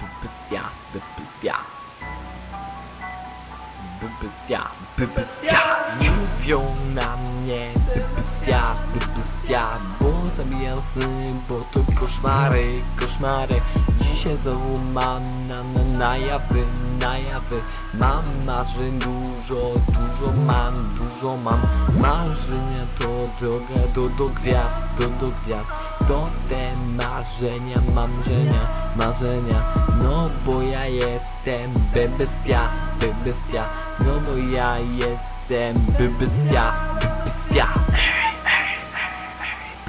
Bybystia, bybystia. Bybystia, bybystia. Mówią na mnie bybystia, bybystia. Bo zabijam sny, bo to koszmary, koszmary. Dzisiaj znowu mam na, na, na jawy, na jawy. Mam marzeń dużo, dużo mam, dużo mam. Marzenia to droga do, do gwiazd, do, do gwiazd. Te marzenia, marzenia, marzenia. No bo ja jestem bebestia, bebestia. No bo ja jestem bebestia, bebestia.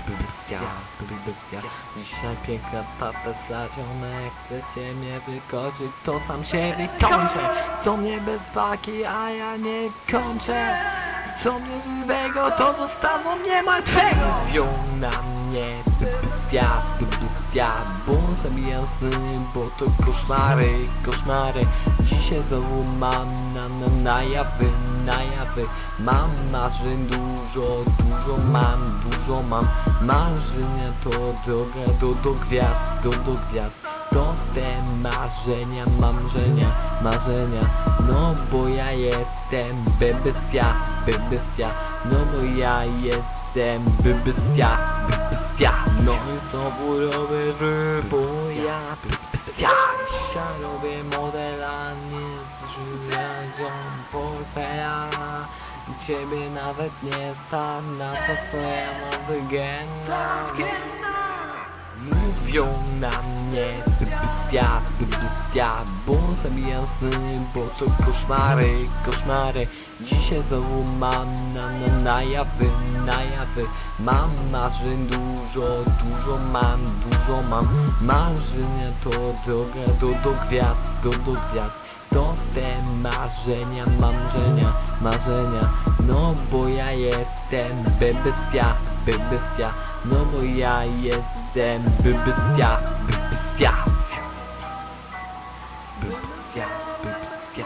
Bebestia, bebestia. Dzisiaj piękna tata ziomek Chcecie mnie wykończyć, to sam się wykończę Co mnie bez walki, a ja nie kończę Co mnie to dostaną mnie martwego. Mówią na mnie bybystia, bybystia Bo zabijam sny, bo to koszmary, koszmary. Dzisiaj znowu mam na, na, na jawy, na jawy. Mam marzeń dużo, dużo mam, dużo mam. Marzenia to droga do, do gwiazd, do, do gwiazd To te marzenia, marzenia, marzenia. No bo ja jestem bebestia, bebestia No bo ja jestem bebestia, bebestia No. I znowu robię ryb, bo ja bebestia Dzisiaj robię modela, nie zbrzydzą portfela. Ciebie nawet nie stać na to co ja mam wygenna Mówią na mnie bybystia, bybystia Bo zabijam sny, bo to koszmary, koszmary. Dzisiaj znowu mam na, na, na jawy, na jawy. Mam marzeń dużo, dużo mam, dużo mam. Marzenia to droga do, do gwiazd, do, do gwiazd. To te marzenia, marzenia, marzenia. No bo ja jestem bebestia, bebestia No bo ja jestem bebestia, bebestia Bebestia, bebestia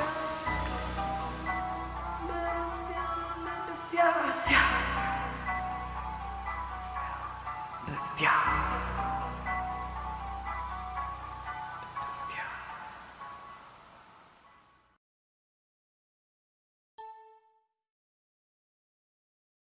Bestia